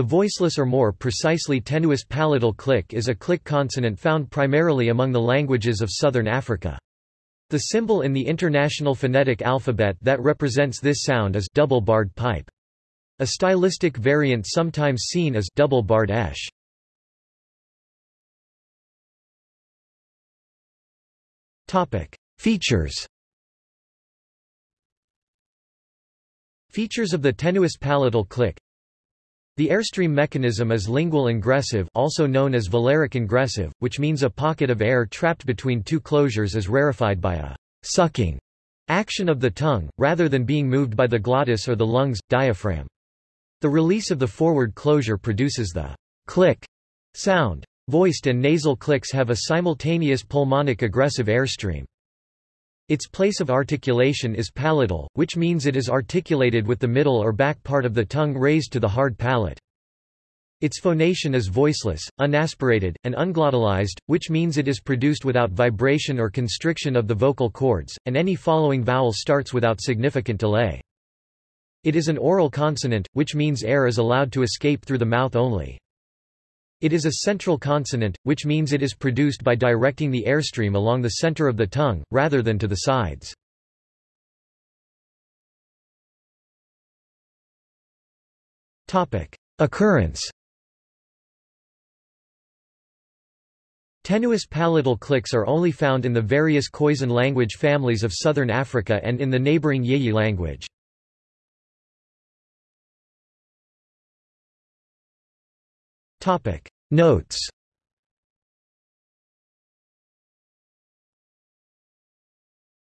The voiceless or more precisely tenuis palatal click is a click consonant found primarily among the languages of southern Africa. The symbol in the International Phonetic Alphabet that represents this sound is double-barred pipe. A stylistic variant sometimes seen is double-barred esh. Topic: Features. Features of the tenuis palatal click the airstream mechanism is lingual ingressive also known as velaric ingressive, which means a pocket of air trapped between two closures is rarefied by a sucking action of the tongue, rather than being moved by the glottis or the lungs, diaphragm. The release of the forward closure produces the click sound. Voiced and nasal clicks have a simultaneous pulmonic egressive airstream. Its place of articulation is palatal, which means it is articulated with the middle or back part of the tongue raised to the hard palate. Its phonation is voiceless, unaspirated, and unglottalized, which means it is produced without vibration or constriction of the vocal cords, and any following vowel starts without significant delay. It is an oral consonant, which means air is allowed to escape through the mouth only. It is a central consonant, which means it is produced by directing the airstream along the center of the tongue, rather than to the sides. Occurrence Tenuis palatal clicks are only found in the various Khoisan language families of southern Africa and in the neighboring Yeyi language. Topic. Notes